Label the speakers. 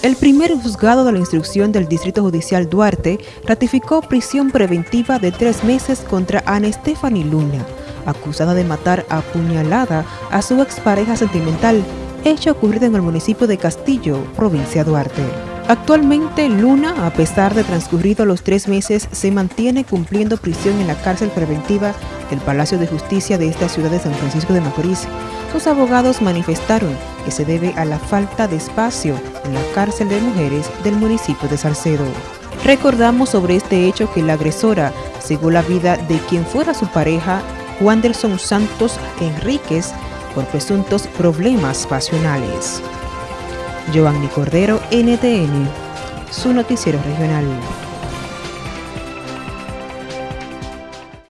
Speaker 1: El primer juzgado de la instrucción del Distrito Judicial Duarte ratificó prisión preventiva de tres meses contra Ana Stephanie Luna, acusada de matar a puñalada a su expareja sentimental, hecho ocurrido en el municipio de Castillo, provincia Duarte. Actualmente, Luna, a pesar de transcurrido los tres meses, se mantiene cumpliendo prisión en la cárcel preventiva del Palacio de Justicia de esta ciudad de San Francisco de Macorís, sus abogados manifestaron que se debe a la falta de espacio en la cárcel de mujeres del municipio de Salcedo. Recordamos sobre este hecho que la agresora cegó la vida de quien fuera su pareja, Juan Delson Santos Enríquez, por presuntos problemas pasionales. Giovanni Cordero, NTN, su noticiero regional.